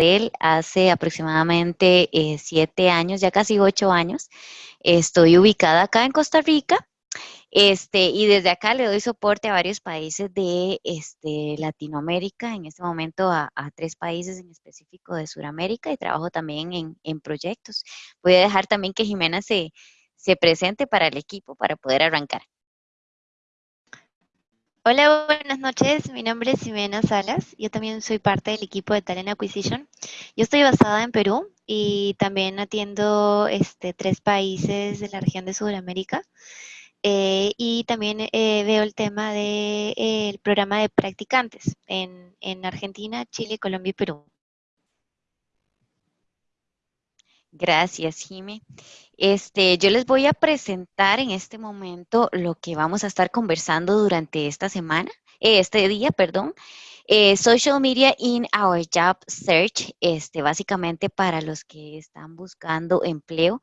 él hace aproximadamente eh, siete años, ya casi ocho años. Estoy ubicada acá en Costa Rica. Este, y desde acá le doy soporte a varios países de este, Latinoamérica, en este momento a, tres países en específico de Sudamérica y trabajo también en, en, proyectos. Voy a dejar también que Jimena se, se presente para el equipo para poder arrancar. Hola, buenas noches. Mi nombre es Ximena Salas. Yo también soy parte del equipo de Talent Acquisition. Yo estoy basada en Perú y también atiendo este, tres países de la región de Sudamérica. Eh, y también eh, veo el tema del de, programa de practicantes en Argentina, Chile, Colombia y Perú. Gracias, Jimé. Este, yo les voy a presentar en este momento lo que vamos a estar conversando durante esta semana, eh, este día, perdón. Eh, social media in our job search, este, básicamente para los que están buscando empleo.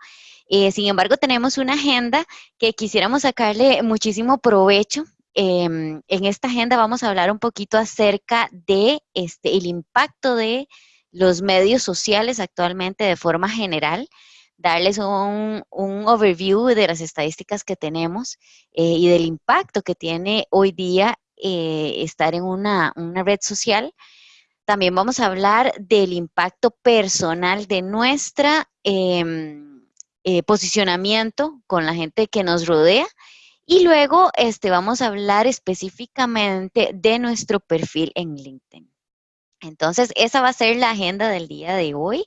Eh, sin embargo, tenemos una agenda que quisiéramos sacarle muchísimo provecho. Em, en esta agenda vamos a hablar un poquito acerca de este, el impacto de los medios sociales actualmente de forma general, darles un, overview de las estadísticas que tenemos eh, y del impacto que tiene hoy día eh, estar en una, red social. También vamos a hablar del impacto personal de nuestra em, eh, posicionamiento con la gente que nos rodea. Y luego este, vamos a hablar específicamente de nuestro perfil en LinkedIn. Entonces, esa va a ser la agenda del día de hoy.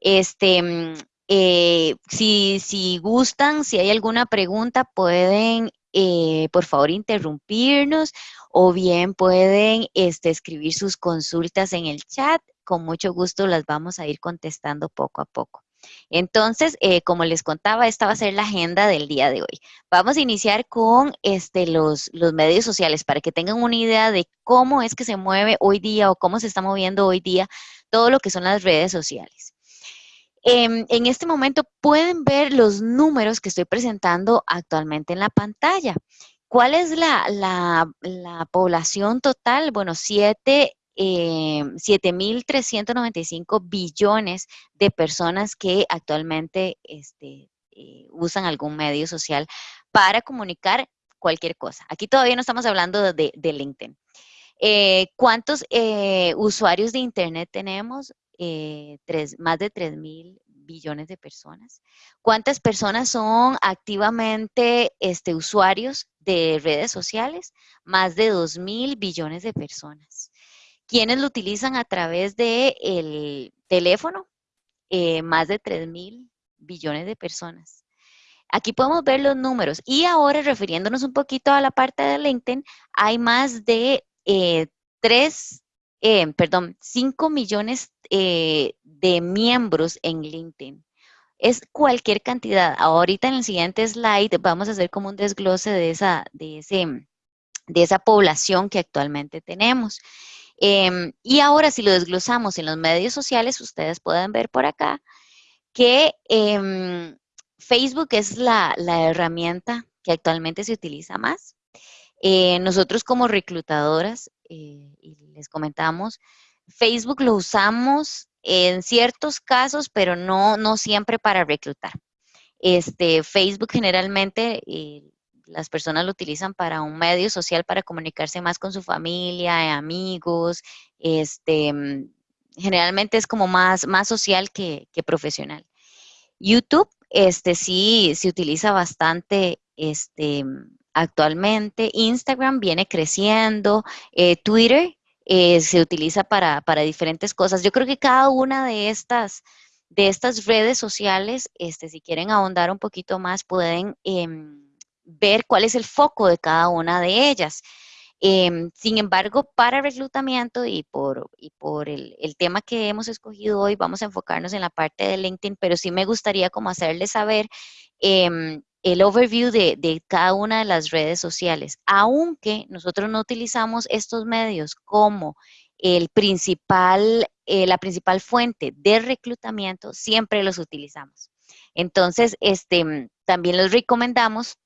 Este, mm, eh, si, gustan, si hay alguna pregunta, pueden, eh, por favor, interrumpirnos o bien pueden este, escribir sus consultas en el chat. Con mucho gusto las vamos a ir contestando poco a poco. Entonces, eh, como les contaba, esta va a ser la agenda del día de hoy. Vamos a iniciar con este, los, medios sociales para que tengan una idea de cómo es que se mueve hoy día o cómo se está moviendo hoy día todo lo que son las redes sociales. Em, en este momento pueden ver los números que estoy presentando actualmente en la pantalla. ¿Cuál es la población total? Bueno, 7 eh, 7.395 billones de personas que actualmente este, eh, usan algún medio social para comunicar cualquier cosa. Aquí todavía no estamos hablando de, LinkedIn. Eh, ¿Cuántos eh, usuarios de Internet tenemos? Tres, más de 3.000 billones de personas. ¿Cuántas personas son activamente este, usuarios de redes sociales? Más de 2.000 billones de personas. ¿Quiénes lo utilizan a través del teléfono? Eh, más de 3 mil billones de personas. Aquí podemos ver los números. Y ahora, refiriéndonos un poquito a la parte de LinkedIn, hay más de 3, eh, eh, perdón, 5 millones de miembros en LinkedIn. Es cualquier cantidad. Ahorita en el siguiente slide vamos a hacer como un desglose de esa, de ese, de esa población que actualmente tenemos. Em, y ahora si lo desglosamos en los medios sociales, ustedes pueden ver por acá que em, Facebook es la, herramienta que actualmente se utiliza más. Eh, nosotros como reclutadoras, eh, y les comentamos, Facebook lo usamos en ciertos casos, pero no, no siempre para reclutar. Este, Facebook generalmente eh, las personas lo utilizan para un medio social para comunicarse más con su familia, amigos, este, mm, generalmente es como más, más social que, profesional. YouTube, este sí, se utiliza bastante este, actualmente. Instagram viene creciendo. Eh, Twitter eh, se utiliza para, diferentes cosas. Yo creo que cada una de estas, de estas redes sociales, este, si quieren ahondar un poquito más, pueden em, ver cuál es el foco de cada una de ellas. Em, sin embargo, para reclutamiento y por, el, tema que hemos escogido hoy, vamos a enfocarnos en la parte de LinkedIn, pero sí me gustaría como hacerles saber em, el overview de, cada una de las redes sociales, aunque nosotros no utilizamos estos medios como el principal, eh, la principal fuente de reclutamiento, siempre los utilizamos. Entonces, este, también los recomendamos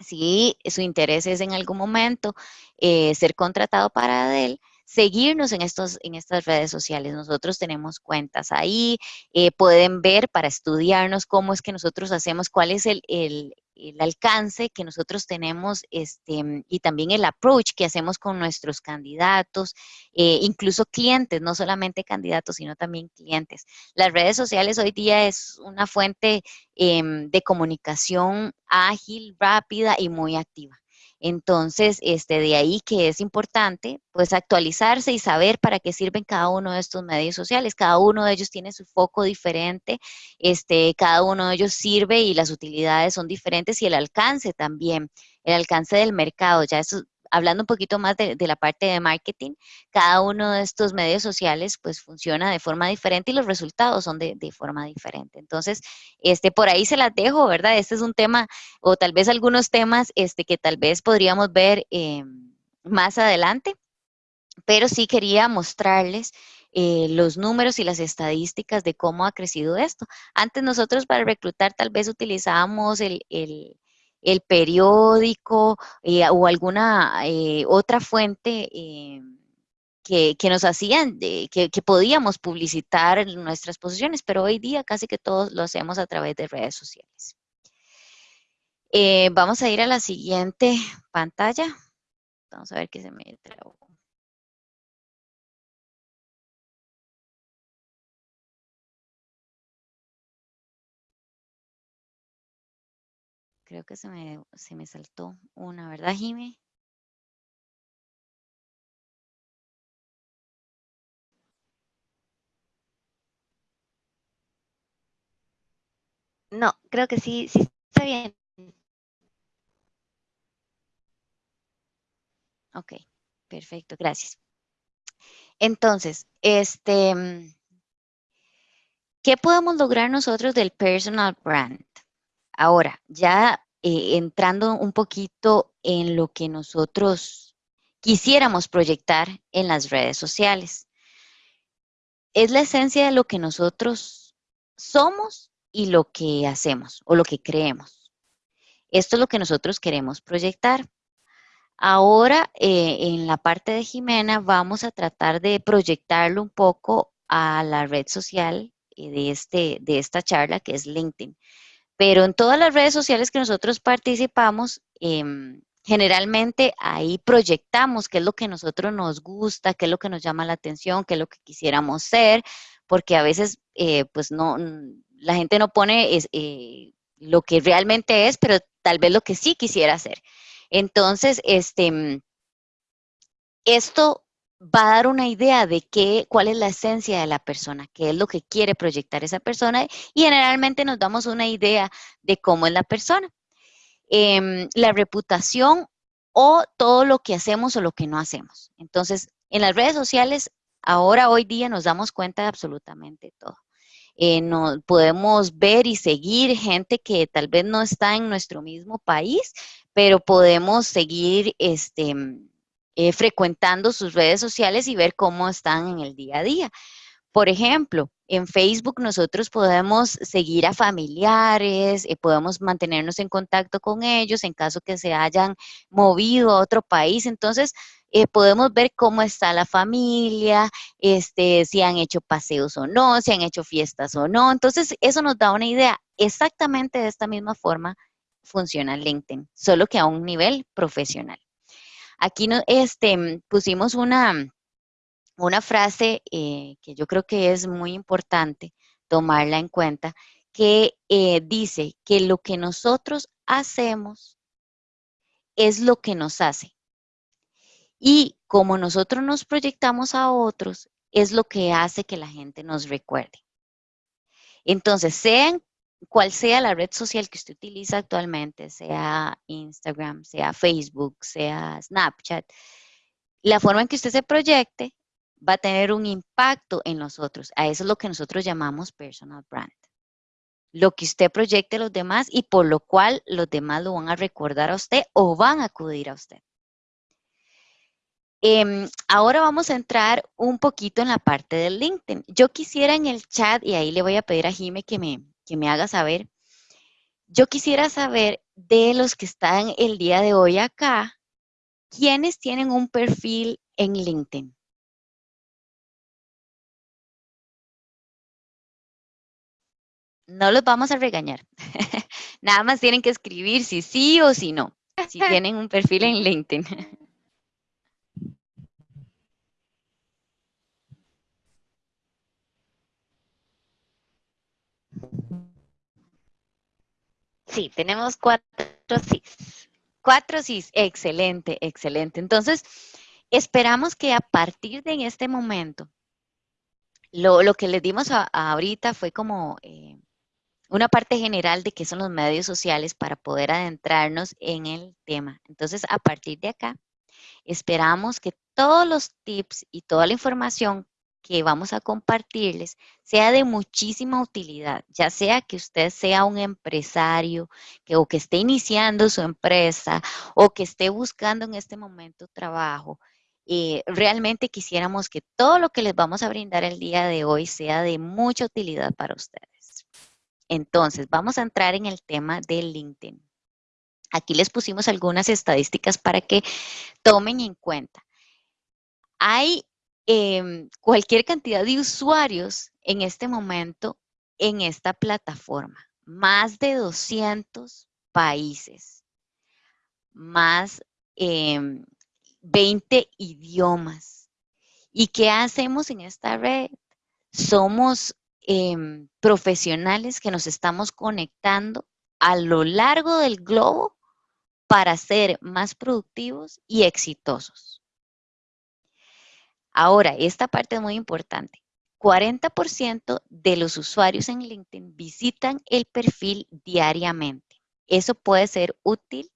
si su interés es en algún momento eh, ser contratado para él, seguirnos en, estos, en estas redes sociales. Nosotros tenemos cuentas ahí, eh, pueden ver para estudiarnos cómo es que nosotros hacemos, cuál es el, el, el alcance que nosotros tenemos este, y también el approach que hacemos con nuestros candidatos, eh, incluso clientes, no solamente candidatos, sino también clientes. Las redes sociales hoy día es una fuente em, de comunicación ágil, rápida y muy activa. Entonces, este, de ahí que es importante, pues, actualizarse y saber para qué sirven cada uno de estos medios sociales. Cada uno de ellos tiene su foco diferente, este, cada uno de ellos sirve y las utilidades son diferentes y el alcance también, el alcance del mercado, ya eso hablando un poquito más de, la parte de marketing, cada uno de estos medios sociales pues funciona de forma diferente y los resultados son de, forma diferente. Entonces, este, por ahí se las dejo, ¿verdad? Este es un tema, o tal vez algunos temas este, que tal vez podríamos ver eh, más adelante, pero sí quería mostrarles eh, los números y las estadísticas de cómo ha crecido esto. Antes nosotros para reclutar tal vez utilizábamos el periódico eh, o alguna eh, otra fuente eh, que, nos hacían, que, que, podíamos publicitar nuestras posiciones, pero hoy día casi que todos lo hacemos a través de redes sociales. vamos a ir a la siguiente pantalla. Vamos a ver qué se me trabó. Creo que se me, se me saltó una, ¿verdad, Jimmy? No, creo que sí, sí está bien. Ok, perfecto, gracias. Entonces, este, ¿qué podemos lograr nosotros del personal brand? Ahora, ya eh, entrando un poquito en lo que nosotros quisiéramos proyectar en las redes sociales. Es la esencia de lo que nosotros somos y lo que hacemos o lo que creemos. Esto es lo que nosotros queremos proyectar. Ahora, eh, en la parte de Jimena, vamos a tratar de proyectarlo un poco a la red social eh, de, este, de esta charla, que es LinkedIn. Pero en todas las redes sociales que nosotros participamos, em, generalmente ahí proyectamos qué es lo que a nosotros nos gusta, qué es lo que nos llama la atención, qué es lo que quisiéramos ser, porque a veces eh, pues no, la gente no pone eh, lo que realmente es, pero tal vez lo que sí quisiera ser. Entonces, este, esto va a dar una idea de qué, cuál es la esencia de la persona, qué es lo que quiere proyectar esa persona y generalmente nos damos una idea de cómo es la persona. Em, la reputación o todo lo que hacemos o lo que no hacemos. Entonces, en las redes sociales, ahora, hoy día, nos damos cuenta de absolutamente todo. Eh, no, podemos ver y seguir gente que tal vez no está en nuestro mismo país, pero podemos seguir este, eh, frecuentando sus redes sociales y ver cómo están en el día a día. Por ejemplo, en Facebook nosotros podemos seguir a familiares, eh, podemos mantenernos en contacto con ellos en caso que se hayan movido a otro país. Entonces, eh, podemos ver cómo está la familia, este, si han hecho paseos o no, si han hecho fiestas o no. Entonces, eso nos da una idea. Exactamente de esta misma forma funciona LinkedIn, solo que a un nivel profesional. Aquí este, pusimos una, una frase eh, que yo creo que es muy importante tomarla en cuenta, que eh, dice que lo que nosotros hacemos es lo que nos hace. Y como nosotros nos proyectamos a otros, es lo que hace que la gente nos recuerde. Entonces, sean cual sea la red social que usted utiliza actualmente, sea Instagram, sea Facebook, sea Snapchat, la forma en que usted se proyecte va a tener un impacto en nosotros. A eso es lo que nosotros llamamos personal brand. Lo que usted proyecte a los demás y por lo cual los demás lo van a recordar a usted o van a acudir a usted. Em, ahora vamos a entrar un poquito en la parte del LinkedIn. Yo quisiera en el chat, y ahí le voy a pedir a Jime que me, que me haga saber. Yo quisiera saber de los que están el día de hoy acá, ¿quiénes tienen un perfil en LinkedIn? No los vamos a regañar. Nada más tienen que escribir si sí o si no, si tienen un perfil en LinkedIn. Sí, tenemos cuatro sí. Cuatro sí, excelente, excelente. Entonces, esperamos que a partir de este momento, lo, que les dimos ahorita fue como eh, una parte general de qué son los medios sociales para poder adentrarnos en el tema. Entonces, a partir de acá, esperamos que todos los tips y toda la información que vamos a compartirles sea de muchísima utilidad, ya sea que usted sea un empresario que, o que esté iniciando su empresa o que esté buscando en este momento trabajo. Eh, realmente quisiéramos que todo lo que les vamos a brindar el día de hoy sea de mucha utilidad para ustedes. Entonces, vamos a entrar en el tema del LinkedIn. Aquí les pusimos algunas estadísticas para que tomen en cuenta. Hay Em, cualquier cantidad de usuarios en este momento en esta plataforma. Más de 200 países, más 20 em, idiomas. ¿Y qué hacemos en esta red? Somos em, profesionales que nos estamos conectando a lo largo del globo para ser más productivos y exitosos. Ahora, esta parte es muy importante. 40% de los usuarios en LinkedIn visitan el perfil diariamente. Eso puede ser útil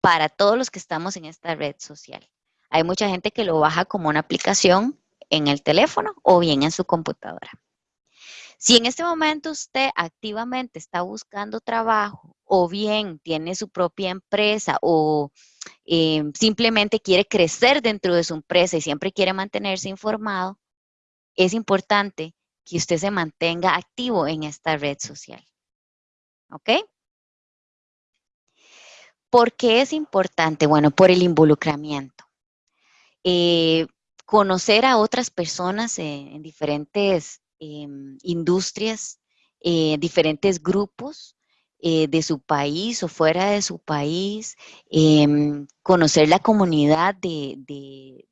para todos los que estamos en esta red social. Hay mucha gente que lo baja como una aplicación en el teléfono o bien en su computadora. Si en este momento usted activamente está buscando trabajo o bien tiene su propia empresa o eh, simplemente quiere crecer dentro de su empresa y siempre quiere mantenerse informado, es importante que usted se mantenga activo en esta red social. ¿Ok? ¿Por qué es importante? Bueno, por el involucramiento. Eh, conocer a otras personas en diferentes em, industrias, eh, diferentes grupos, eh, de su país o fuera de su país, em, conocer la comunidad de,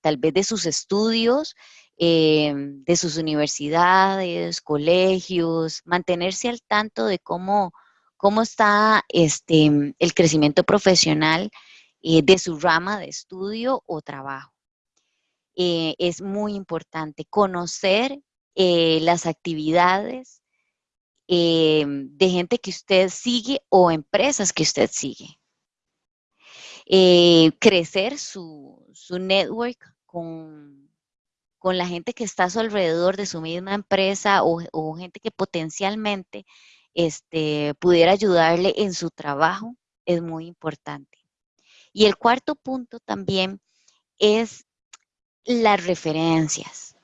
tal vez de sus estudios, em, de sus universidades, colegios, mantenerse al tanto de cómo, cómo está este, el crecimiento profesional eh, de su rama de estudio o trabajo. Eh, es muy importante conocer las actividades eh, de gente que usted sigue o empresas que usted sigue. Eh, crecer su, network con, con, la gente que está a su alrededor de su misma empresa o, gente que potencialmente este, pudiera ayudarle en su trabajo es muy importante. Y el cuarto punto también es las referencias.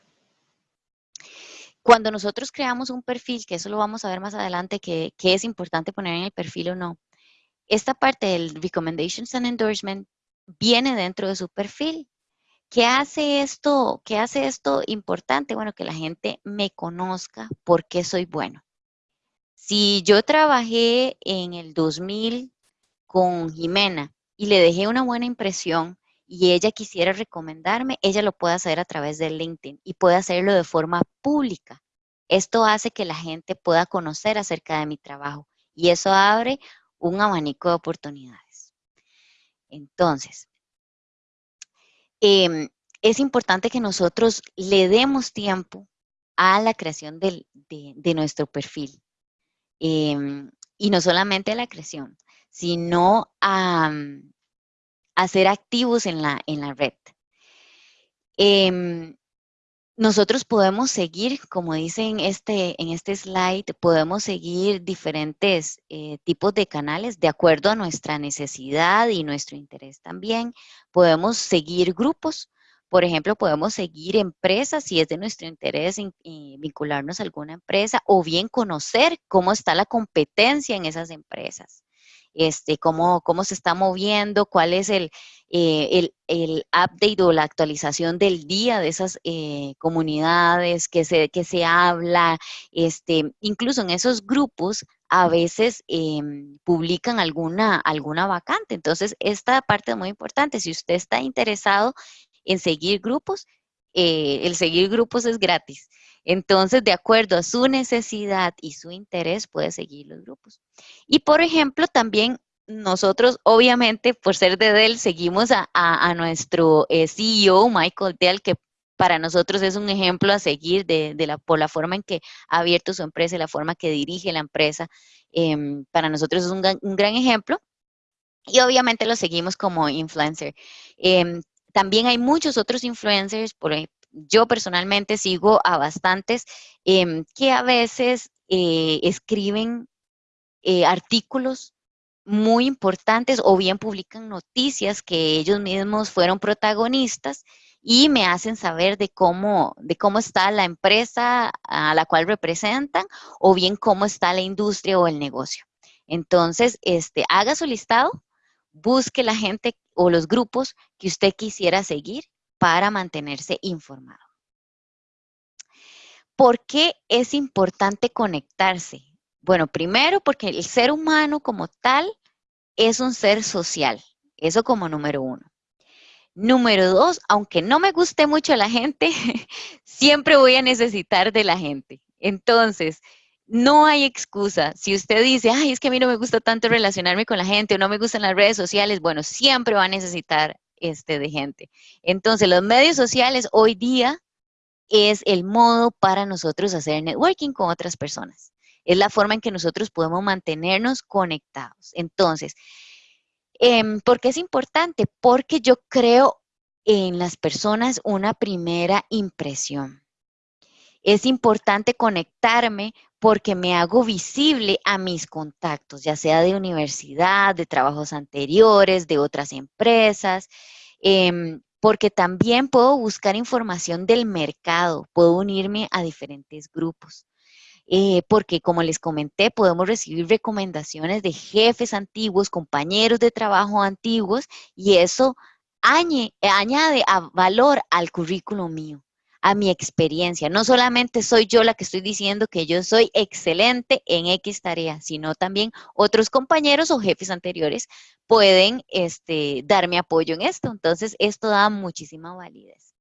Cuando nosotros creamos un perfil, que eso lo vamos a ver más adelante, que, es importante poner en el perfil o no, esta parte del Recommendations and Endorsement viene dentro de su perfil. ¿Qué hace esto? ¿Qué hace esto importante? Bueno, que la gente me conozca porque soy bueno. Si yo trabajé en el 2000 con Jimena y le dejé una buena impresión y ella quisiera recomendarme, ella lo puede hacer a través de LinkedIn y puede hacerlo de forma pública. Esto hace que la gente pueda conocer acerca de mi trabajo y eso abre un abanico de oportunidades. Entonces, em, es importante que nosotros le demos tiempo a la creación de, nuestro perfil. Em, y no solamente a la creación, sino a, ser activos en la, en la red. Em, nosotros podemos seguir, como dice en este, en este slide, podemos seguir diferentes eh, tipos de canales de acuerdo a nuestra necesidad y nuestro interés también. Podemos seguir grupos, por ejemplo, podemos seguir empresas si es de nuestro interés vincularnos a alguna empresa o bien conocer cómo está la competencia en esas empresas. Este, cómo, cómo se está moviendo, cuál es el, eh, el, update o la actualización del día de esas eh, comunidades, que se, que se habla, este, incluso en esos grupos a veces em, publican alguna, alguna vacante. Entonces, esta parte es muy importante. Si usted está interesado en seguir grupos, eh, el seguir grupos es gratis. Entonces, de acuerdo a su necesidad y su interés, puede seguir los grupos. Y, por ejemplo, también nosotros, obviamente, por ser de Dell, seguimos a, nuestro eh, CEO, Michael Dell, que para nosotros es un ejemplo a seguir de, la, por la forma en que ha abierto su empresa y la forma que dirige la empresa. Em, para nosotros es un, gran ejemplo. Y obviamente lo seguimos como influencer. Em, también hay muchos otros influencers, por, yo personalmente sigo a bastantes em, que a veces eh, escriben eh, artículos muy importantes o bien publican noticias que ellos mismos fueron protagonistas y me hacen saber de cómo, de cómo está la empresa a la cual representan o bien cómo está la industria o el negocio. Entonces, este, haga su listado, busque la gente o los grupos que usted quisiera seguir para mantenerse informado. ¿Por qué es importante conectarse? Bueno, primero porque el ser humano como tal es un ser social. Eso como número uno. Número dos, aunque no me guste mucho la gente, siempre voy a necesitar de la gente. Entonces, no hay excusa. Si usted dice, ay, es que a mí no me gusta tanto relacionarme con la gente o no me gustan las redes sociales, bueno, siempre va a necesitar este, de gente. Entonces, los medios sociales hoy día es el modo para nosotros hacer networking con otras personas. Es la forma en que nosotros podemos mantenernos conectados. Entonces, em, ¿por qué es importante? Porque yo creo en las personas una primera impresión. Es importante conectarme porque me hago visible a mis contactos, ya sea de universidad, de trabajos anteriores, de otras empresas, em, porque también puedo buscar información del mercado, puedo unirme a diferentes grupos. Eh, porque como les comenté, podemos recibir recomendaciones de jefes antiguos, compañeros de trabajo antiguos, y eso añade, valor al currículo mío a mi experiencia. No solamente soy yo la que estoy diciendo que yo soy excelente en X tarea, sino también otros compañeros o jefes anteriores pueden este, darme apoyo en esto. Entonces, esto da muchísima validez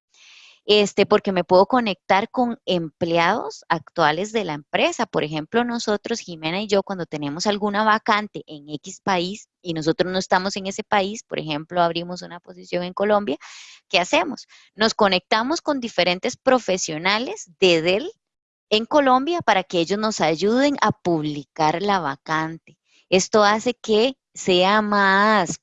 este, porque me puedo conectar con empleados actuales de la empresa. Por ejemplo, nosotros, Jimena y yo, cuando tenemos alguna vacante en X país y nosotros no estamos en ese país, por ejemplo, abrimos una posición en Colombia, ¿qué hacemos? Nos conectamos con diferentes profesionales de Dell en Colombia para que ellos nos ayuden a publicar la vacante. Esto hace que sea más,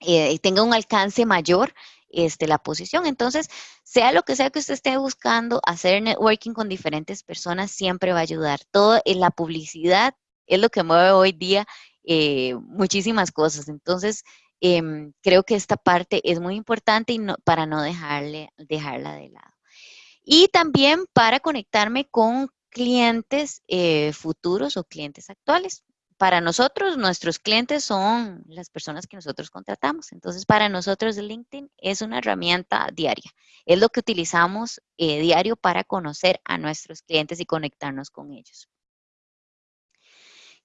eh, tenga un alcance mayor este, la posición. Entonces, sea lo que sea que usted esté buscando, hacer networking con diferentes personas siempre va a ayudar. Todo en la publicidad es lo que mueve hoy día eh, muchísimas cosas. Entonces, em, creo que esta parte es muy importante y no, para no dejarle, dejarla de lado. Y también para conectarme con clientes eh, futuros o clientes actuales para nosotros, nuestros clientes son las personas que nosotros contratamos. Entonces, para nosotros LinkedIn es una herramienta diaria. Es lo que utilizamos eh, diario para conocer a nuestros clientes y conectarnos con ellos.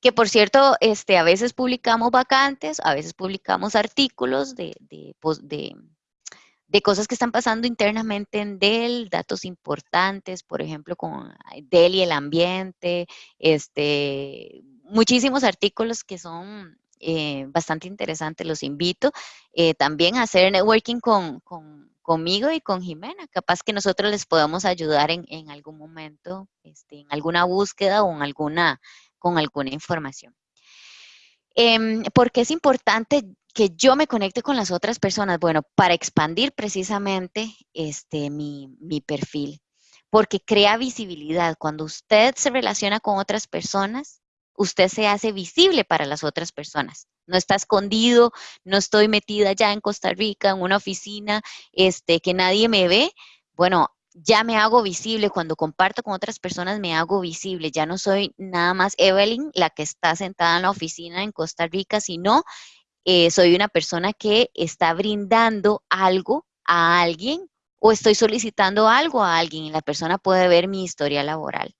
Que por cierto, este, a veces publicamos vacantes, a veces publicamos artículos de, de, de cosas que están pasando internamente en Dell, datos importantes, por ejemplo, con Dell y el ambiente, este, muchísimos artículos que son eh, bastante interesantes, los invito eh, también a hacer networking con, conmigo y con Jimena. Capaz que nosotros les podamos ayudar en, algún momento, este, en alguna búsqueda o en alguna, con alguna información. Eh, ¿Por qué es importante que yo me conecte con las otras personas? Bueno, para expandir precisamente este, mi, mi perfil, porque crea visibilidad. Cuando usted se relaciona con otras personas, usted se hace visible para las otras personas. No está escondido, no estoy metida ya en Costa Rica, en una oficina, este, que nadie me ve. Bueno, ya me hago visible, cuando comparto con otras personas me hago visible, ya no soy nada más Evelyn, la que está sentada en la oficina en Costa Rica, sino eh, soy una persona que está brindando algo a alguien o estoy solicitando algo a alguien y la persona puede ver mi historia laboral.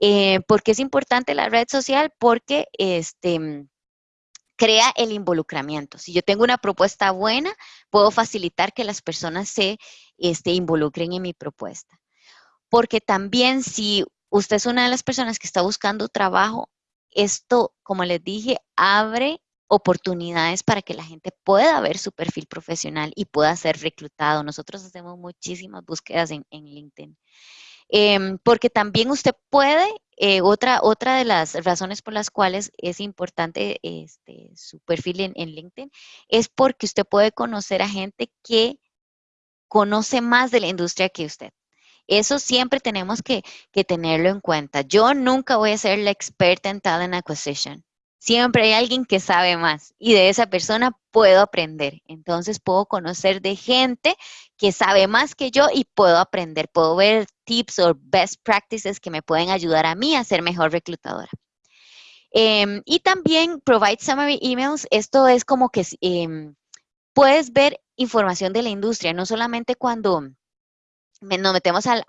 Eh, ¿Por qué es importante la red social? Porque este, crea el involucramiento. Si yo tengo una propuesta buena, puedo facilitar que las personas se este, involucren en mi propuesta. Porque también si usted es una de las personas que está buscando trabajo, esto, como les dije, abre oportunidades para que la gente pueda ver su perfil profesional y pueda ser reclutado. Nosotros hacemos muchísimas búsquedas en, LinkedIn. Em, porque también usted puede, eh, otra, otra de las razones por las cuales es importante este, su perfil en, en LinkedIn, es porque usted puede conocer a gente que conoce más de la industria que usted. Eso siempre tenemos que, que, tenerlo en cuenta. Yo nunca voy a ser la experta en talent acquisition. Siempre hay alguien que sabe más y de esa persona puedo aprender. Entonces puedo conocer de gente que sabe más que yo y puedo aprender. Puedo ver tips o best practices que me pueden ayudar a mí a ser mejor reclutadora. Em, y también provide summary emails. Esto es como que em, puedes ver información de la industria, no solamente cuando nos metemos al,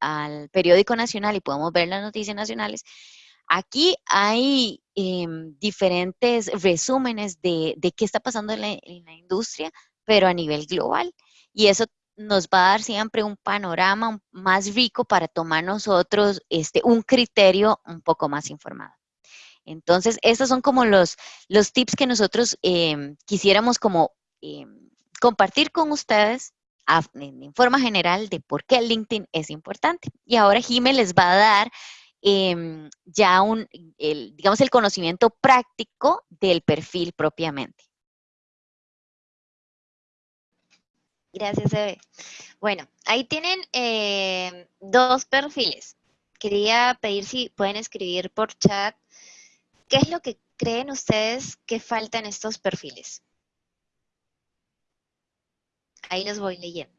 al periódico nacional y podemos ver las noticias nacionales, Aquí hay em, diferentes resúmenes de, qué está pasando en la, industria, pero a nivel global. Y eso nos va a dar siempre un panorama más rico para tomar nosotros este, un criterio un poco más informado. Entonces, estos son como los, los tips que nosotros em, quisiéramos como em, compartir con ustedes en, forma general de por qué LinkedIn es importante. Y ahora Jimé les va a dar Em, ya un, el, digamos, el conocimiento práctico del perfil propiamente. Gracias, Eve. Bueno, ahí tienen em, dos perfiles. Quería pedir si pueden escribir por chat qué es lo que creen ustedes que falta en estos perfiles. Ahí los voy leyendo.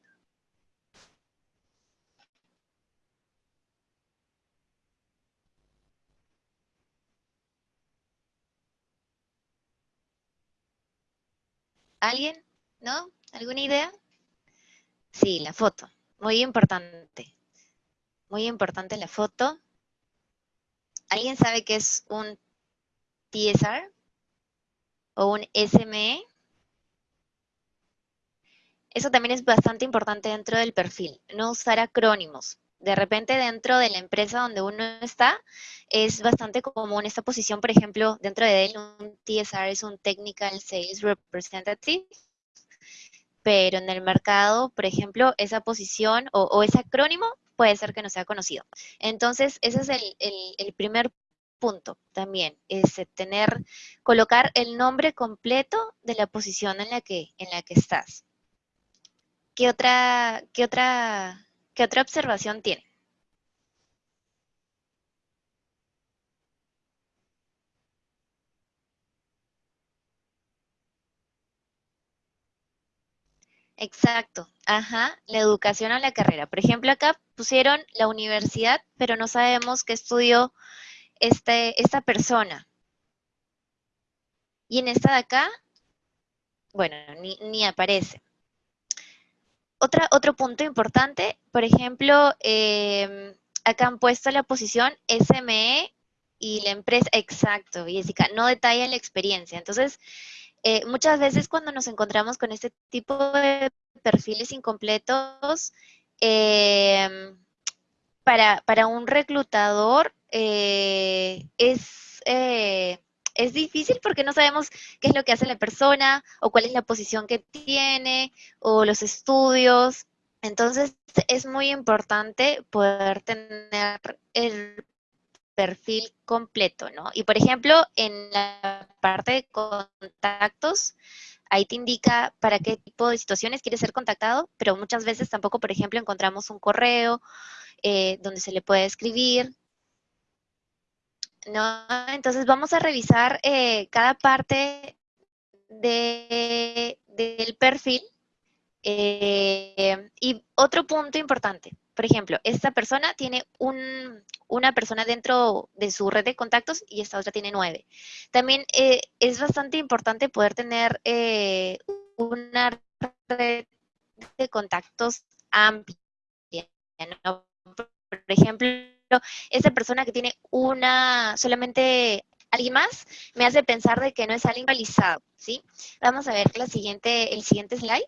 ¿Alguien? ¿No? ¿Alguna idea? Sí, la foto. Muy importante. Muy importante la foto. ¿Alguien sabe qué es un TSR? ¿O un SME? Eso también es bastante importante dentro del perfil. No usar acrónimos de repente dentro de la empresa donde uno está, es bastante común esta posición, por ejemplo, dentro de él un TSR es un Technical Sales Representative, pero en el mercado, por ejemplo, esa posición o, ese acrónimo puede ser que no sea conocido. Entonces, ese es el, primer punto también, es tener, colocar el nombre completo de la posición en la que, en la que estás. ¿Qué otra, qué otra ¿Qué otra observación tiene? Exacto, ajá, la educación o la carrera. Por ejemplo, acá pusieron la universidad, pero no sabemos qué estudió este, esta persona. Y en esta de acá, bueno, ni, ni aparece otro punto importante, por ejemplo, em, acá han puesto la posición SME y la empresa, exacto, Jessica, no detalla la experiencia. Entonces, eh, muchas veces cuando nos encontramos con este tipo de perfiles incompletos, em, para, para, un reclutador eh, es eh, es difícil porque no sabemos qué es lo que hace la persona o cuál es la posición que tiene o los estudios. Entonces es muy importante poder tener el perfil completo, ¿no? Y por ejemplo, en la parte de contactos, ahí te indica para qué tipo de situaciones quieres ser contactado, pero muchas veces tampoco, por ejemplo, encontramos un correo eh, donde se le puede escribir, ¿no? Entonces vamos a revisar eh, cada parte del perfil. Eh, y otro punto importante, por ejemplo, esta persona tiene un, una persona dentro de su red de contactos y esta otra tiene nueve. También eh, es bastante importante poder tener eh, una red de contactos amplia. Por ejemplo, esa persona que tiene una, solamente alguien más, me hace pensar de que no es alguien realizado, ¿sí? Vamos a ver la siguiente, el siguiente slide.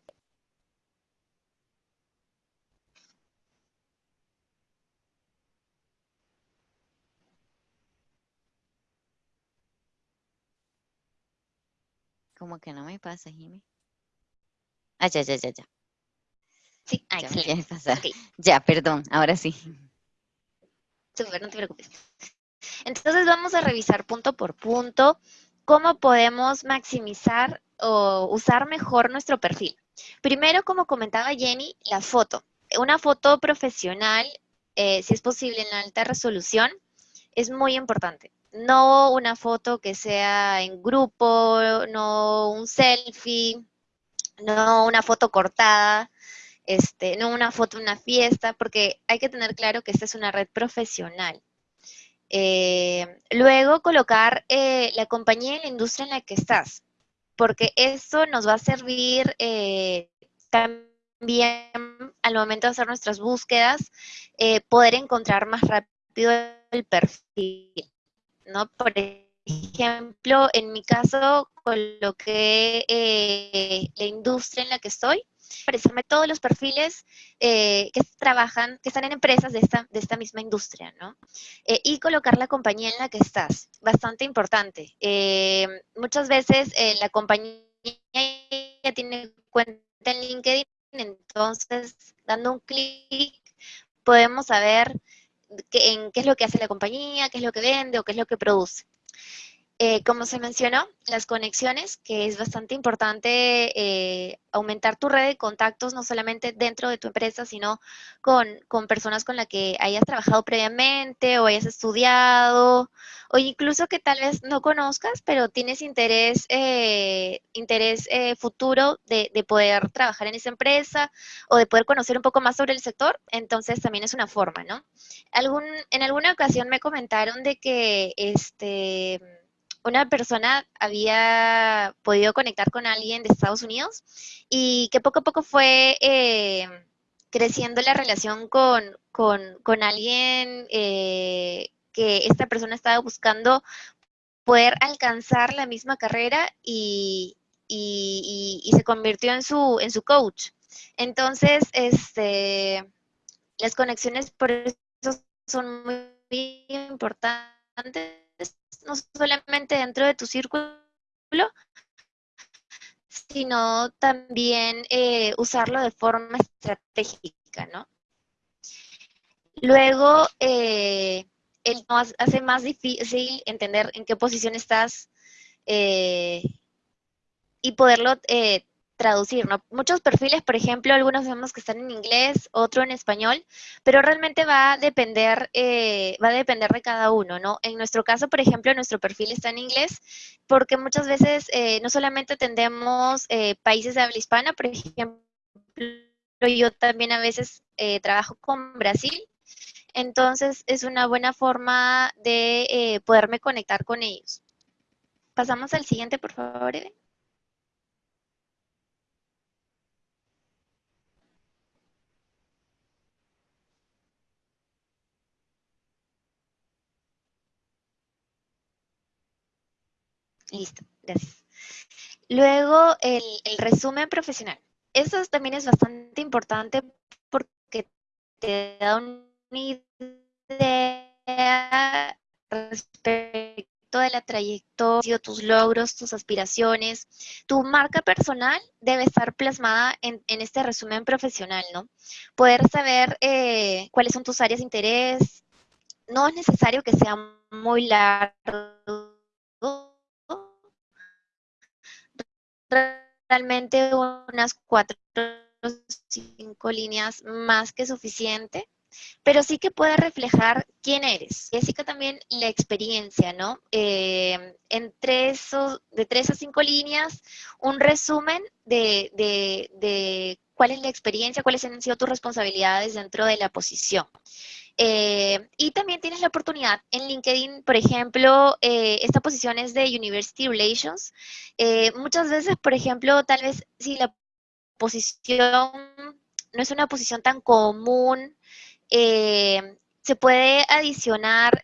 Como que no me pasa, Jimmy. Ah, ya, ya, ya, ya. Sí, ah, Ya, excelente. pasar. Ok. Ya, perdón, ahora sí. Súper, no te preocupes. Entonces vamos a revisar punto por punto cómo podemos maximizar o usar mejor nuestro perfil. Primero, como comentaba Jenny, la foto. Una foto profesional, eh, si es posible en alta resolución, es muy importante. No una foto que sea en grupo, no un selfie, no una foto cortada, este, no una foto en una fiesta, porque hay que tener claro que esta es una red profesional. Eh, luego colocar eh, la compañía y la industria en la que estás, porque eso nos va a servir eh, también al momento de hacer nuestras búsquedas, eh, poder encontrar más rápido el perfil, ¿no? Por ejemplo, en mi caso coloqué eh, la industria en la que estoy, aparecerme todos los perfiles eh, que trabajan, que están en empresas de esta, de esta misma industria, ¿no? Eh, y colocar la compañía en la que estás, bastante importante. Eh, muchas veces eh, la compañía ya tiene cuenta en LinkedIn, entonces dando un clic podemos saber en qué es lo que hace la compañía, qué es lo que vende o qué es lo que produce. Eh, como se mencionó, las conexiones, que es bastante importante eh, aumentar tu red de contactos, no solamente dentro de tu empresa, sino con, con, personas con las que hayas trabajado previamente o hayas estudiado, o incluso que tal vez no conozcas, pero tienes interés, eh, interés eh, futuro de, de, poder trabajar en esa empresa o de poder conocer un poco más sobre el sector, entonces también es una forma, ¿no? Algún, en alguna ocasión me comentaron de que este una persona había podido conectar con alguien de Estados Unidos y que poco a poco fue eh, creciendo la relación con, con, con alguien eh, que esta persona estaba buscando poder alcanzar la misma carrera y, y, y, y se convirtió en su, en su coach. Entonces, este, las conexiones por eso son muy importantes no solamente dentro de tu círculo, sino también eh, usarlo de forma estratégica, ¿no? Luego, eh, hace más difícil entender en qué posición estás eh, y poderlo eh, traducir, ¿no? Muchos perfiles, por ejemplo, algunos vemos que están en inglés, otro en español, pero realmente va a depender, eh, va a depender de cada uno, ¿no? En nuestro caso, por ejemplo, nuestro perfil está en inglés, porque muchas veces eh, no solamente atendemos eh, países de habla hispana, por ejemplo, yo también a veces eh, trabajo con Brasil, entonces es una buena forma de poderme conectar con ellos. Pasamos al siguiente, por favor, Eden. Listo, gracias. Luego, el, resumen profesional. Eso también es bastante importante porque te da una idea respecto de la trayectoria, tus logros, tus aspiraciones. Tu marca personal debe estar plasmada en, en este resumen profesional, ¿no? Poder saber eh, cuáles son tus áreas de interés. No es necesario que sea muy largo realmente unas cuatro o cinco líneas más que suficiente, pero sí que puede reflejar quién eres. Y así que también la experiencia, ¿no? Eh, entre esos, de tres a cinco líneas, un resumen de, de, de cuál es la experiencia, cuáles han sido tus responsabilidades dentro de la posición. Eh, y también tienes la oportunidad en LinkedIn, por ejemplo, eh, esta posición es de University Relations. Eh, muchas veces, por ejemplo, tal vez si la posición no es una posición tan común, se puede adicionar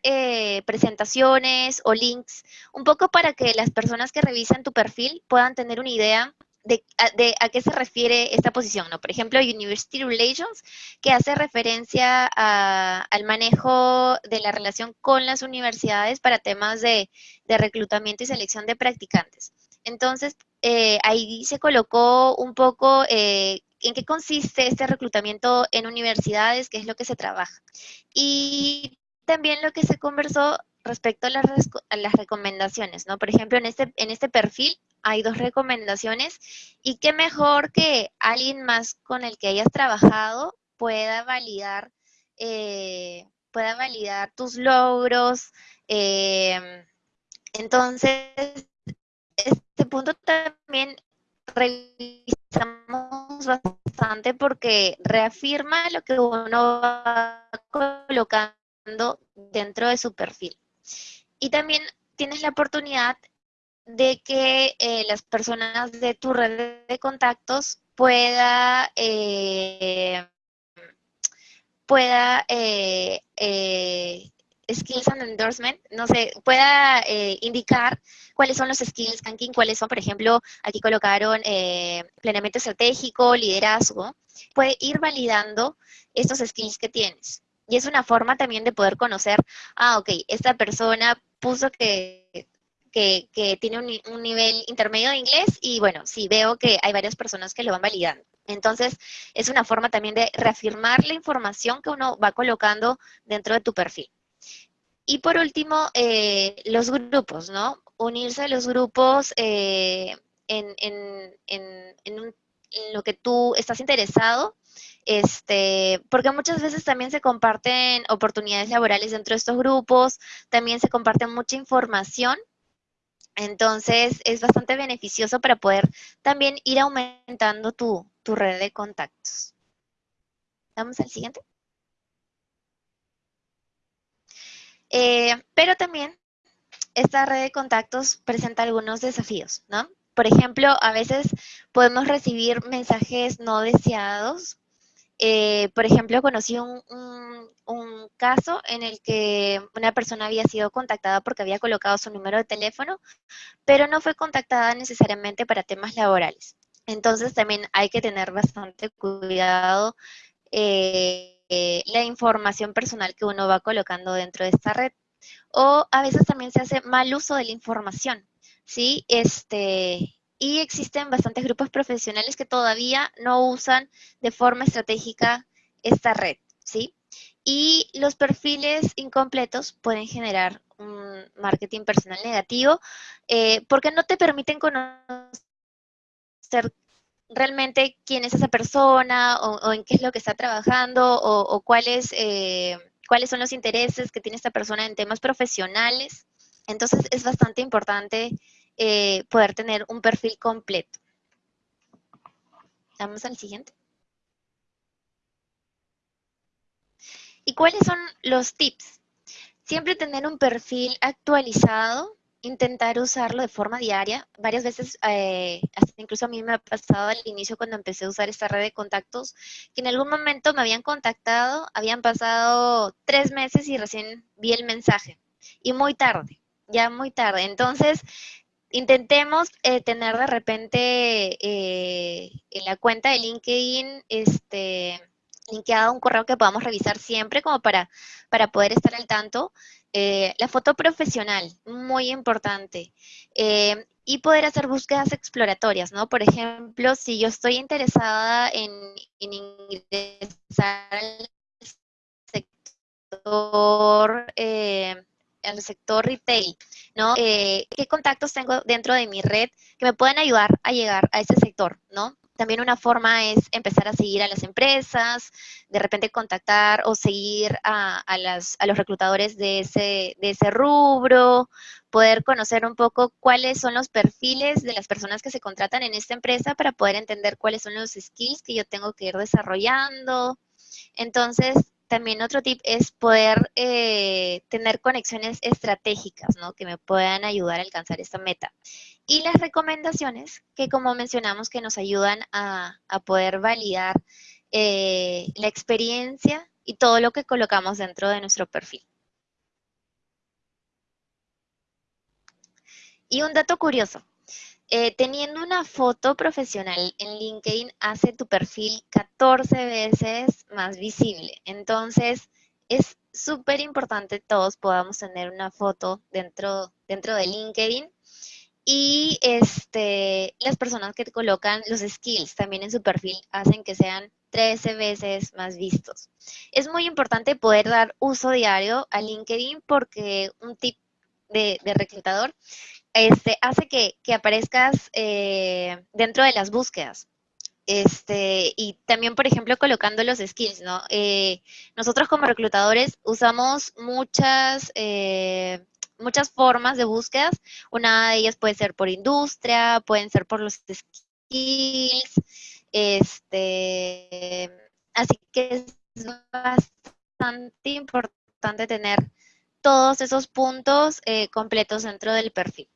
presentaciones o links, un poco para que las personas que revisan tu perfil puedan tener una idea de, a, qué se refiere esta posición, ¿no? Por ejemplo, University Relations, que hace referencia al manejo de la relación con las universidades para temas de, reclutamiento y selección de practicantes. Entonces, eh, ahí se colocó un poco eh, en qué consiste este reclutamiento en universidades, qué es lo que se trabaja. Y también lo que se conversó respecto a las, a las recomendaciones, ¿no? Por ejemplo, en este, en este perfil hay dos recomendaciones y qué mejor que alguien más con el que hayas trabajado pueda validar, eh, pueda validar tus logros. Em, entonces, este punto también revisamos bastante porque reafirma lo que uno va colocando dentro de su perfil. Y también tienes la oportunidad de que eh, las personas de tu red de contactos pueda, eh, pueda eh, skills and endorsement, no sé, pueda indicar cuáles son los skills ranking, cuáles son, por ejemplo, aquí colocaron planeamiento estratégico, liderazgo, puede ir validando estos skills que tienes. Y es una forma también de poder conocer, ah, ok, esta persona puso que que, tiene un, nivel intermedio de inglés y bueno, sí veo que hay varias personas que lo van validando. Entonces, es una forma también de reafirmar la información que uno va colocando dentro de tu perfil. Y por último, eh, los grupos, ¿no? Unirse a los grupos eh, en, lo que tú estás interesado, este, porque muchas veces también se comparten oportunidades laborales dentro de estos grupos, también se comparte mucha información entonces, es bastante beneficioso para poder también ir aumentando tu, red de contactos. Vamos al siguiente. Eh, pero también esta red de contactos presenta algunos desafíos, ¿no? Por ejemplo, a veces podemos recibir mensajes no deseados eh, por ejemplo, conocí un, caso en el que una persona había sido contactada porque había colocado su número de teléfono, pero no fue contactada necesariamente para temas laborales. Entonces también hay que tener bastante cuidado eh, eh, la información personal que uno va colocando dentro de esta red. O a veces también se hace mal uso de la información, ¿sí? Este, y existen bastantes grupos profesionales que todavía no usan de forma estratégica esta red, ¿sí? Y los perfiles incompletos pueden generar un marketing personal negativo eh, porque no te permiten conocer realmente quién es esa persona o, en qué es lo que está trabajando o, cuáles, eh, cuáles son los intereses que tiene esta persona en temas profesionales. Entonces es bastante importante eh, poder tener un perfil completo. Vamos al siguiente. ¿Y cuáles son los tips? Siempre tener un perfil actualizado, intentar usarlo de forma diaria. Varias veces, eh, incluso a mí me ha pasado al inicio cuando empecé a usar esta red de contactos, que en algún momento me habían contactado, habían pasado tres meses y recién vi el mensaje. Y muy tarde, ya muy tarde. Entonces, intentemos eh, tener de repente eh, en la cuenta de LinkedIn este, linkeado un correo que podamos revisar siempre como para, para poder estar al tanto. Eh, la foto profesional, muy importante. y poder hacer búsquedas exploratorias, ¿no? Por ejemplo, si yo estoy interesada en, en ingresar al sector el sector retail, ¿no? Eh, ¿Qué contactos tengo dentro de mi red que me pueden ayudar a llegar a ese sector, ¿no? También una forma es empezar a seguir a las empresas, de repente contactar o seguir a, los reclutadores de ese, de ese rubro, poder conocer un poco cuáles son los perfiles de las personas que se contratan en esta empresa para poder entender cuáles son los skills que yo tengo que ir desarrollando. Entonces, también otro tip es poder eh, tener conexiones estratégicas, ¿no? Que me puedan ayudar a alcanzar esta meta. Y las recomendaciones que, como mencionamos, que nos ayudan a, poder validar eh, la experiencia y todo lo que colocamos dentro de nuestro perfil. Y un dato curioso, eh, teniendo una foto profesional en LinkedIn hace tu perfil 14 veces más visible. Entonces, es súper importante todos podamos tener una foto dentro, dentro de LinkedIn. Y este, las personas que colocan los skills también en su perfil hacen que sean 13 veces más vistos. Es muy importante poder dar uso diario a LinkedIn porque un tip de, de reclutador este, hace que, aparezcas eh, dentro de las búsquedas. Este, y también, por ejemplo, colocando los skills, ¿no? Eh, nosotros como reclutadores usamos muchas, eh, muchas formas de búsquedas. Una de ellas puede ser por industria, pueden ser por los skills. Este, así que es bastante importante tener todos esos puntos completos dentro del perfil.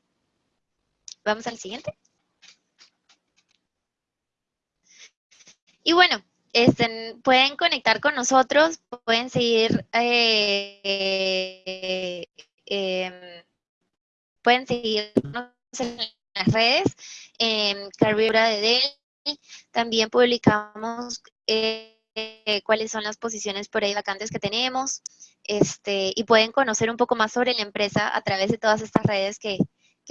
Vamos al siguiente. Y bueno, este, pueden conectar con nosotros, pueden seguir, eh, em, pueden seguirnos en las redes, en Carrera de Dell. También publicamos eh, cuáles son las posiciones por ahí vacantes que tenemos. Este, y pueden conocer un poco más sobre la empresa a través de todas estas redes que,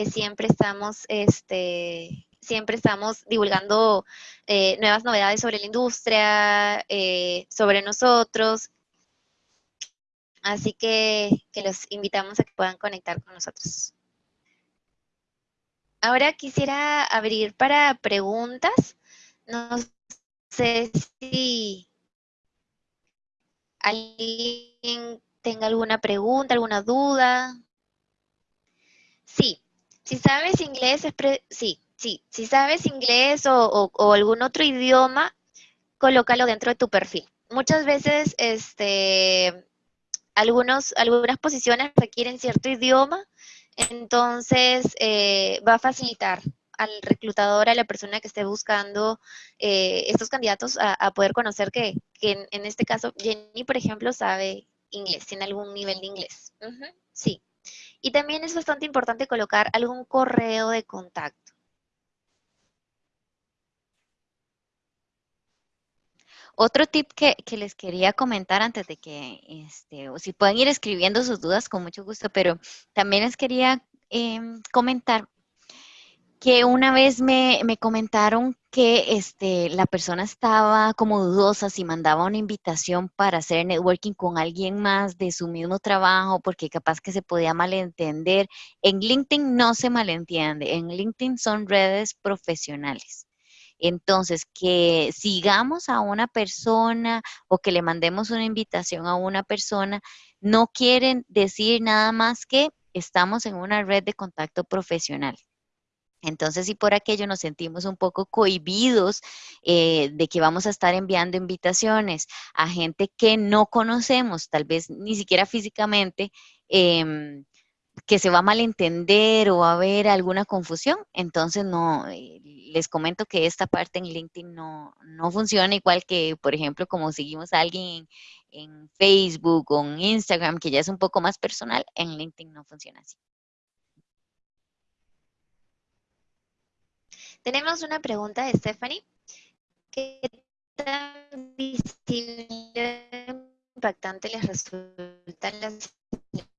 que siempre estamos, este, siempre estamos divulgando eh, nuevas novedades sobre la industria, eh, sobre nosotros. Así que, que los invitamos a que puedan conectar con nosotros. Ahora quisiera abrir para preguntas. No sé si alguien tenga alguna pregunta, alguna duda. Sí, si sabes inglés, sí, sí, si sabes inglés o, algún otro idioma, colócalo dentro de tu perfil. Muchas veces, este, algunos, algunas posiciones requieren cierto idioma, entonces eh, va a facilitar al reclutador, a la persona que esté buscando eh, estos candidatos a, poder conocer que, en, este caso Jenny, por ejemplo, sabe inglés, tiene algún nivel de inglés. sí. Y también es bastante importante colocar algún correo de contacto. Otro tip que, les quería comentar antes de que, este, o si pueden ir escribiendo sus dudas con mucho gusto, pero también les quería em, comentar que una vez me, comentaron que este, la persona estaba como dudosa si mandaba una invitación para hacer networking con alguien más de su mismo trabajo, porque capaz que se podía malentender. En LinkedIn no se malentiende, en LinkedIn son redes profesionales. Entonces, que sigamos a una persona o que le mandemos una invitación a una persona, no quieren decir nada más que estamos en una red de contacto profesional. Entonces, si por aquello nos sentimos un poco cohibidos eh, de que vamos a estar enviando invitaciones a gente que no conocemos, tal vez ni siquiera físicamente, em, que se va a malentender o va a haber alguna confusión, entonces no, eh, les comento que esta parte en LinkedIn no, no funciona igual que, por ejemplo, como seguimos a alguien en, en Facebook o en Instagram, que ya es un poco más personal, en LinkedIn no funciona así. Tenemos una pregunta de Stephanie. ¿Qué tan visible impactante les resulta la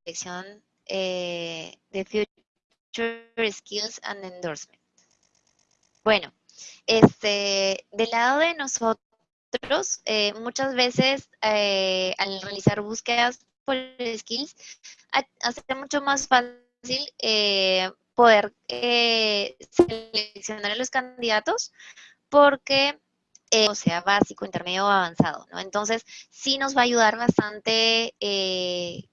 selección eh, de Future Skills and Endorsement? Bueno, este, del lado de nosotros, eh, muchas veces eh, al realizar búsquedas por skills, hace mucho más fácil poder eh, seleccionar a los candidatos porque eh, o sea, básico, intermedio o avanzado, ¿no? Entonces, sí nos va a ayudar bastante eh,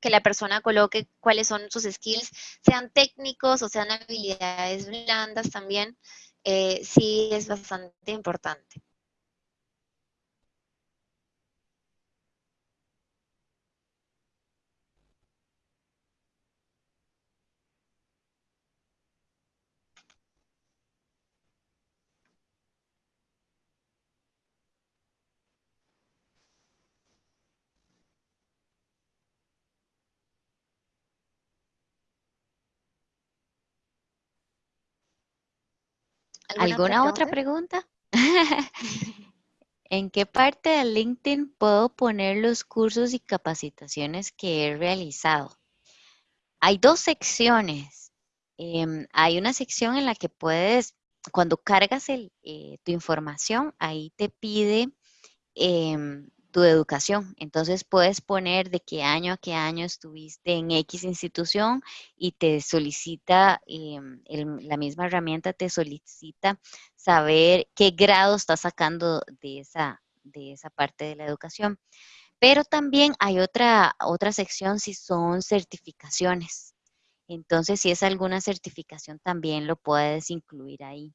que la persona coloque cuáles son sus skills, sean técnicos o sean habilidades blandas también, eh, sí es bastante importante. ¿Alguna, otra pregunta? ¿En qué parte de LinkedIn puedo poner los cursos y capacitaciones que he realizado? Hay dos secciones. Em, hay una sección en la que puedes, cuando cargas el, eh, tu información, ahí te pide em, tu educación. Entonces puedes poner de qué año a qué año estuviste en X institución y te solicita, em, la misma herramienta te solicita saber qué grado estás sacando de esa, de esa parte de la educación. Pero también hay otra, otra sección si son certificaciones. Entonces, si es alguna certificación, también lo puedes incluir ahí.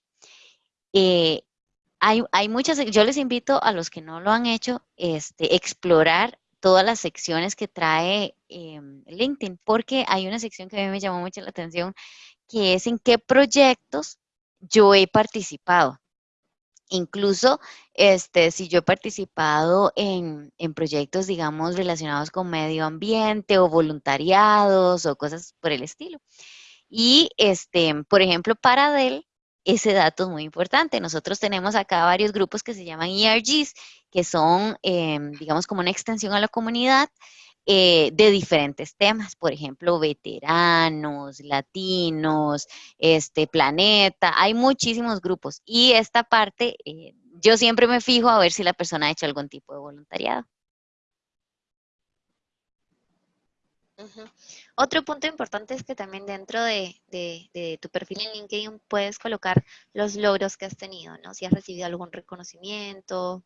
Eh, hay, muchas, yo les invito a los que no lo han hecho, este, explorar todas las secciones que trae em, LinkedIn, porque hay una sección que a mí me llamó mucho la atención, que es en qué proyectos yo he participado. Incluso, este, si yo he participado en, en, proyectos, digamos, relacionados con medio ambiente o voluntariados o cosas por el estilo. Y, este, por ejemplo, para Dell, ese dato es muy importante. Nosotros tenemos acá varios grupos que se llaman ERGs, que son, em, digamos, como una extensión a la comunidad eh, de diferentes temas, por ejemplo, veteranos, latinos, este planeta, hay muchísimos grupos. Y esta parte, eh, yo siempre me fijo a ver si la persona ha hecho algún tipo de voluntariado. Otro punto importante es que también dentro de, tu perfil en LinkedIn puedes colocar los logros que has tenido, ¿no? Si has recibido algún reconocimiento.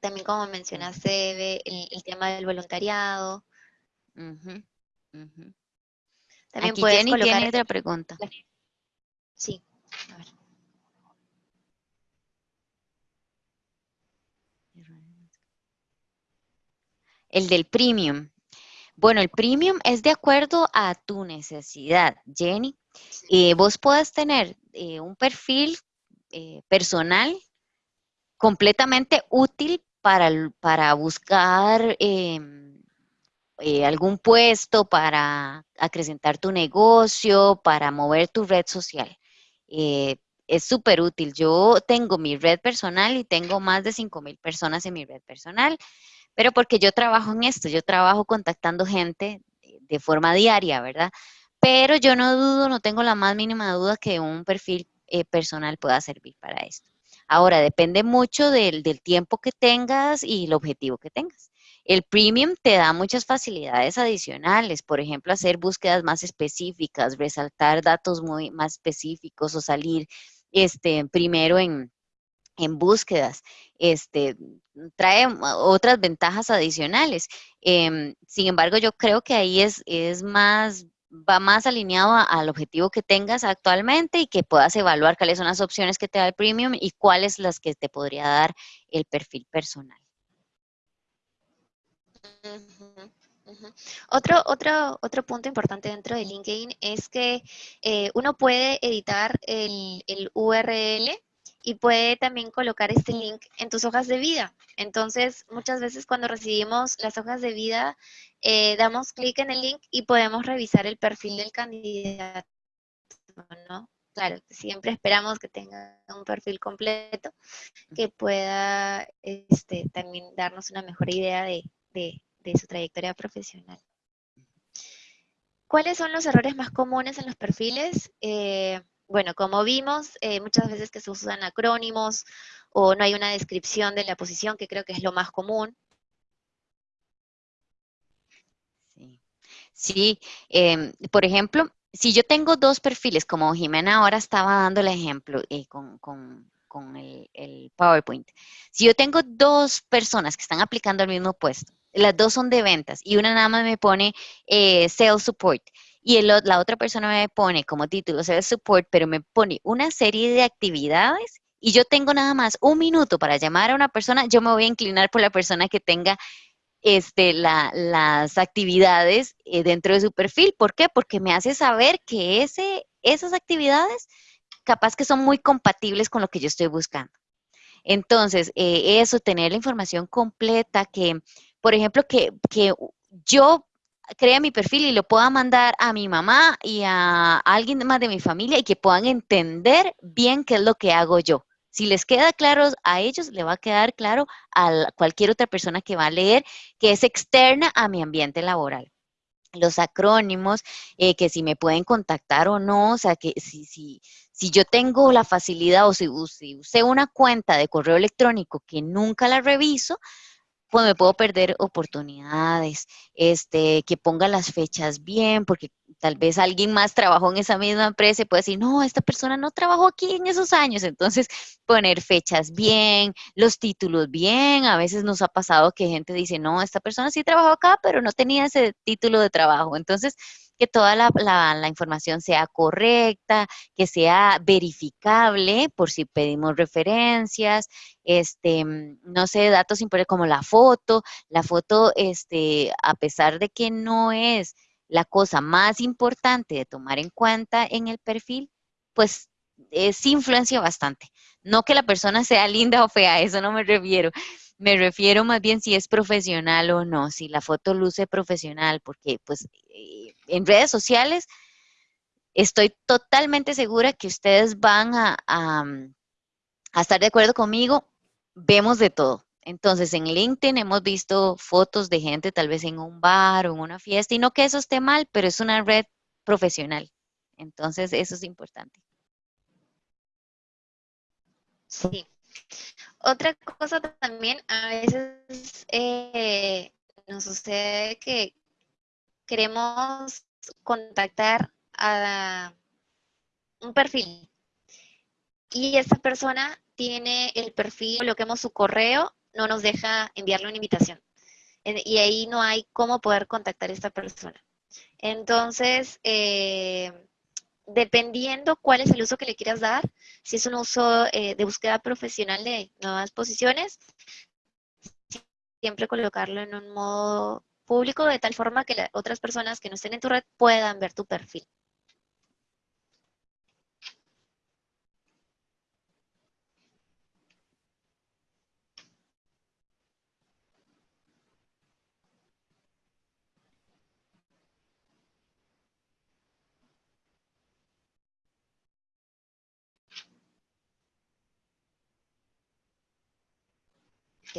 También como mencionaste, el, tema del voluntariado. También puedes colocar... otra pregunta. Sí, a ver. El del premium. Bueno, el premium es de acuerdo a tu necesidad, Jenny. Eh, vos puedes tener eh, un perfil eh, personal completamente útil para, para buscar em, algún puesto, para acrecentar tu negocio, para mover tu red social. es súper útil. Yo tengo mi red personal y tengo más de 5 mil personas en mi red personal pero porque yo trabajo en esto, yo trabajo contactando gente de forma diaria, ¿verdad? Pero yo no dudo, no tengo la más mínima duda que un perfil eh, personal pueda servir para esto. Ahora, depende mucho del, del, tiempo que tengas y el objetivo que tengas. El premium te da muchas facilidades adicionales, por ejemplo, hacer búsquedas más específicas, resaltar datos muy más específicos o salir este, primero en, en búsquedas, este, trae otras ventajas adicionales. Em, sin embargo, yo creo que ahí es, es más, va más alineado al objetivo que tengas actualmente y que puedas evaluar cuáles son las opciones que te da el premium y cuáles las que te podría dar el perfil personal. Otro, otro, otro punto importante dentro de LinkedIn es que eh, uno puede editar el, el URL y puede también colocar este link en tus hojas de vida. Entonces, muchas veces cuando recibimos las hojas de vida, eh, damos clic en el link y podemos revisar el perfil del candidato, ¿no? Claro, siempre esperamos que tenga un perfil completo que pueda este, también darnos una mejor idea de, su trayectoria profesional. ¿Cuáles son los errores más comunes en los perfiles? Eh, bueno, como vimos, eh, muchas veces que se usan acrónimos o no hay una descripción de la posición, que creo que es lo más común. Sí, em, por ejemplo, si yo tengo dos perfiles, como Jimena ahora estaba dando el ejemplo eh, con, el, el, PowerPoint. Si yo tengo dos personas que están aplicando al mismo puesto, las dos son de ventas y una nada más me pone eh, Sales Support y la otra persona me pone como título Sales Support, pero me pone una serie de actividades y yo tengo nada más un minuto para llamar a una persona, yo me voy a inclinar por la persona que tenga este, las actividades eh, dentro de su perfil. ¿Por qué? Porque me hace saber que ese, esas actividades capaz que son muy compatibles con lo que yo estoy buscando. Entonces, eh, eso, tener la información completa, que, por ejemplo, que, que yo crea mi perfil y lo pueda mandar a mi mamá y a alguien más de mi familia y que puedan entender bien qué es lo que hago yo. Si les queda claro a ellos, le va a quedar claro a cualquier otra persona que va a leer que es externa a mi ambiente laboral los acrónimos, eh, que si me pueden contactar o no, o sea, que si, si, si yo tengo la facilidad o si, si usé una cuenta de correo electrónico que nunca la reviso, me puedo perder oportunidades, este, que ponga las fechas bien, porque tal vez alguien más trabajó en esa misma empresa y puede decir, no, esta persona no trabajó aquí en esos años. Entonces, poner fechas bien, los títulos bien. A veces nos ha pasado que gente dice, no, esta persona sí trabajó acá, pero no tenía ese título de trabajo. Entonces, que toda la, la, información sea correcta, que sea verificable por si pedimos referencias, este, no sé, datos importantes como la foto. La foto, este, a pesar de que no es la cosa más importante de tomar en cuenta en el perfil, pues sí influencia bastante. No que la persona sea linda o fea, eso no me refiero. Me refiero más bien si es profesional o no, si la foto luce profesional, porque pues eh, en redes sociales estoy totalmente segura que ustedes van a, a estar de acuerdo conmigo, vemos de todo. Entonces, en LinkedIn hemos visto fotos de gente tal vez en un bar o en una fiesta, y no que eso esté mal, pero es una red profesional. Entonces, eso es importante. Sí. Otra cosa también, a veces eh, nos sucede que queremos contactar a un perfil y esa persona tiene el perfil, coloquemos su correo no nos deja enviarle una invitación. Y ahí no hay cómo poder contactar a esta persona. Entonces, eh, dependiendo cuál es el uso que le quieras dar, si es un uso eh, de búsqueda profesional de nuevas posiciones, siempre colocarlo en un modo público de tal forma que otras personas que no estén en tu red puedan ver tu perfil.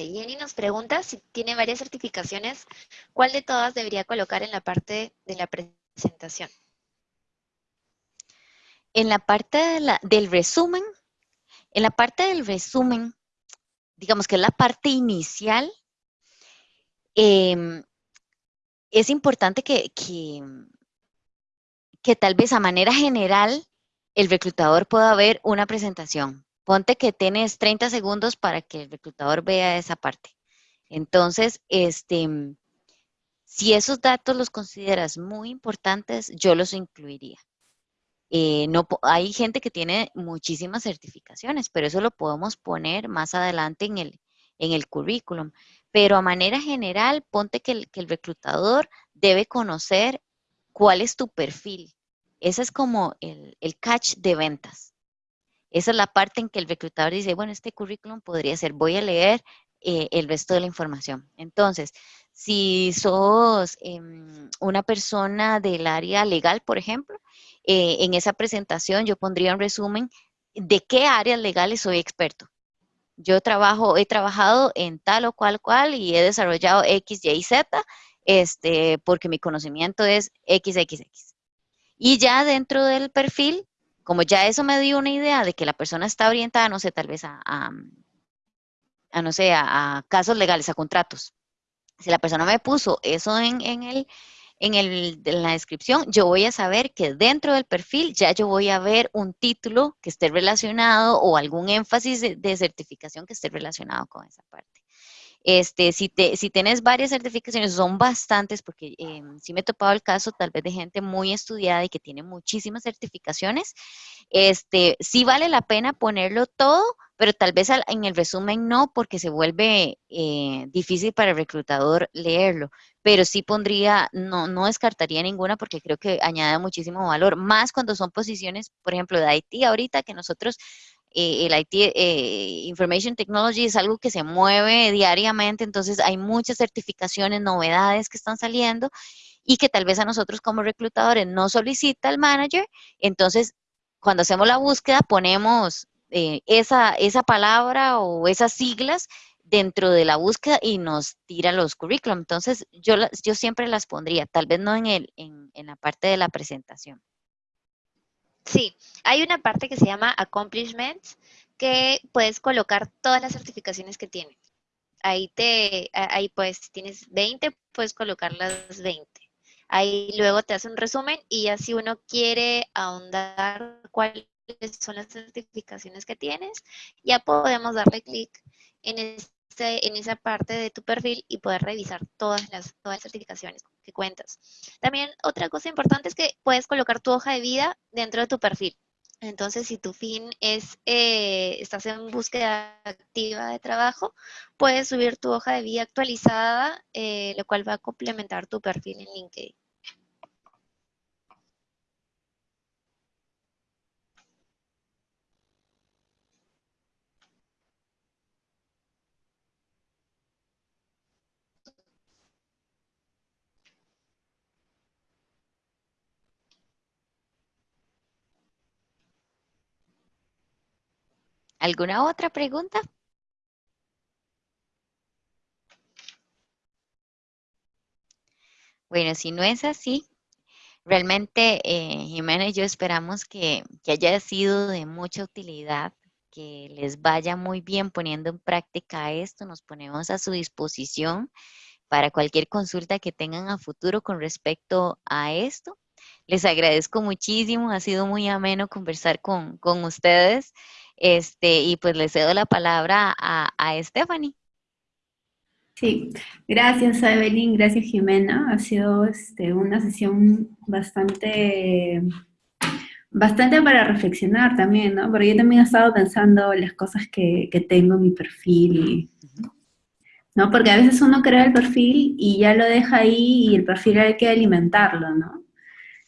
Jenny nos pregunta si tiene varias certificaciones, ¿cuál de todas debería colocar en la parte de la presentación? En la parte del resumen, en la parte del resumen, digamos que es la parte inicial, em, es importante que, que, que tal vez a manera general el reclutador pueda ver una presentación ponte que tienes 30 segundos para que el reclutador vea esa parte. Entonces, este, si esos datos los consideras muy importantes, yo los incluiría. Eh, no, hay gente que tiene muchísimas certificaciones, pero eso lo podemos poner más adelante en el, en el currículum. Pero a manera general, ponte que el, reclutador debe conocer cuál es tu perfil. Ese es como el, el catch de ventas. Esa es la parte en que el reclutador dice, bueno, este currículum podría ser, voy a leer eh, el resto de la información. Entonces, si sos em, una persona del área legal, por ejemplo, eh, en esa presentación yo pondría un resumen de qué áreas legales soy experto. Yo trabajo, he trabajado en tal o cual cual y he desarrollado X, Y, Z, este, porque mi conocimiento es XXX. Y ya dentro del perfil como ya eso me dio una idea de que la persona está orientada, no sé, tal vez a, no sé, a, casos legales, a contratos. Si la persona me puso eso en, el, en, el, en, la descripción, yo voy a saber que dentro del perfil ya yo voy a ver un título que esté relacionado o algún énfasis de, de certificación que esté relacionado con esa parte. Este, si, te, si tienes varias certificaciones, son bastantes, porque eh, sí me he topado el caso tal vez de gente muy estudiada y que tiene muchísimas certificaciones, este, sí vale la pena ponerlo todo, pero tal vez en el resumen no, porque se vuelve eh, difícil para el reclutador leerlo, pero sí pondría, no, no descartaría ninguna porque creo que añade muchísimo valor, más cuando son posiciones, por ejemplo, de IT ahorita, que nosotros eh, el IT, eh, Information Technology es algo que se mueve diariamente, entonces hay muchas certificaciones, novedades que están saliendo y que tal vez a nosotros como reclutadores no solicita el manager, entonces cuando hacemos la búsqueda ponemos eh, esa, esa palabra o esas siglas dentro de la búsqueda y nos tira los currículum. Entonces, yo, yo siempre las pondría, tal vez no en, el, en, en la parte de la presentación. Sí, hay una parte que se llama Accomplishments que puedes colocar todas las certificaciones que tienes. Ahí te, ahí pues tienes 20, puedes colocar las 20. Ahí luego te hace un resumen y ya si uno quiere ahondar cuáles son las certificaciones que tienes, ya podemos darle clic en este en esa parte de tu perfil y poder revisar todas las, todas las certificaciones cuentas. También otra cosa importante es que puedes colocar tu hoja de vida dentro de tu perfil. Entonces, si tu fin es, eh, estás en búsqueda activa de trabajo, puedes subir tu hoja de vida actualizada, eh, lo cual va a complementar tu perfil en LinkedIn. ¿Alguna otra pregunta? Bueno, si no es así, realmente eh, Jimena y yo esperamos que, que haya sido de mucha utilidad, que les vaya muy bien poniendo en práctica esto. Nos ponemos a su disposición para cualquier consulta que tengan a futuro con respecto a esto. Les agradezco muchísimo, ha sido muy ameno conversar con, con ustedes. Este, y pues le cedo la palabra a, a Stephanie. Sí, gracias Evelyn, gracias Jimena. Ha sido este, una sesión bastante, bastante para reflexionar también, ¿no? Porque yo también he estado pensando las cosas que, que tengo en mi perfil, ¿no? Porque a veces uno crea el perfil y ya lo deja ahí y el perfil hay que alimentarlo, ¿no?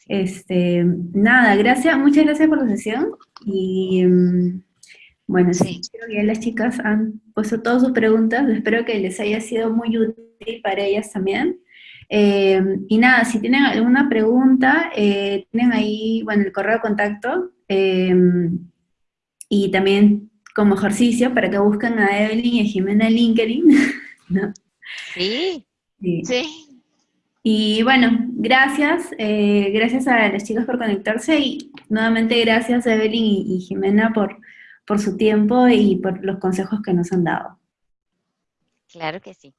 Este, nada, gracias, muchas gracias por la sesión y... Mm, bueno, sí. creo que ya las chicas han puesto todas sus preguntas, espero que les haya sido muy útil para ellas también. Eh, y nada, si tienen alguna pregunta, eh, tienen ahí, bueno, el correo de contacto, eh, y también como ejercicio para que busquen a Evelyn y a Jimena en LinkedIn, Sí. Sí. Y bueno, gracias, gracias a las chicas por conectarse y nuevamente gracias a Evelyn y Jimena por por su tiempo y por los consejos que nos han dado. Claro que sí.